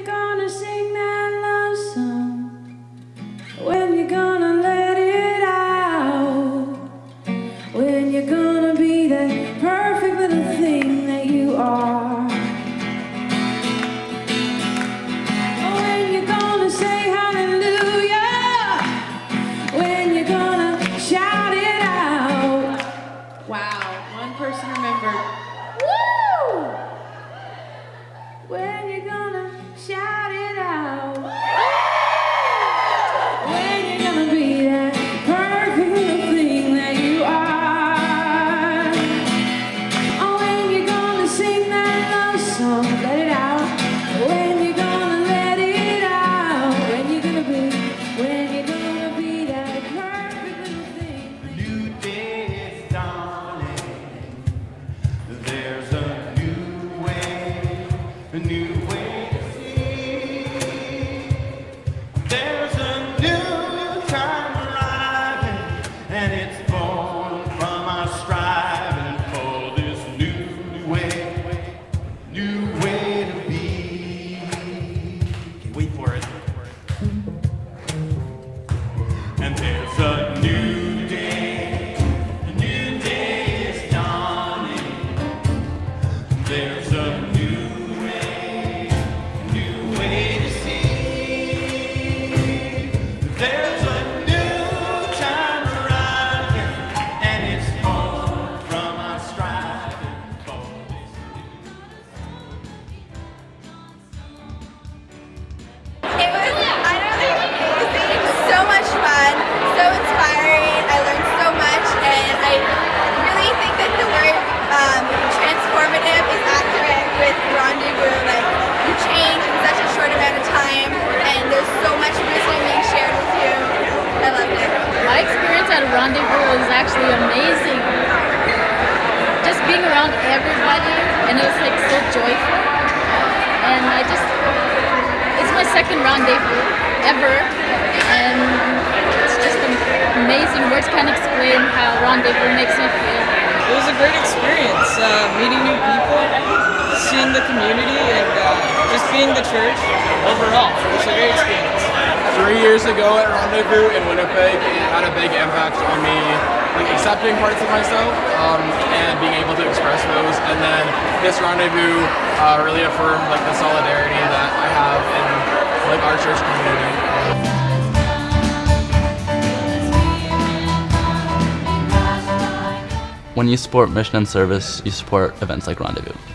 you gonna sing that love song? When you gonna let it out? When you gonna be that perfect a new Rendezvous was actually amazing. Just being around everybody, and it was like so joyful. And I just, it's my second rendezvous ever, and it's just amazing. Words can't explain how Rendezvous makes me feel. It was a great experience, uh, meeting new people, seeing the community, and uh, just being the church overall. It was a great experience. Three years ago at Rendezvous in Winnipeg, it had a big impact on me, like accepting parts of myself um, and being able to express those. And then this Rendezvous uh, really affirmed like the solidarity that I have in like our church community. When you support mission and service, you support events like Rendezvous.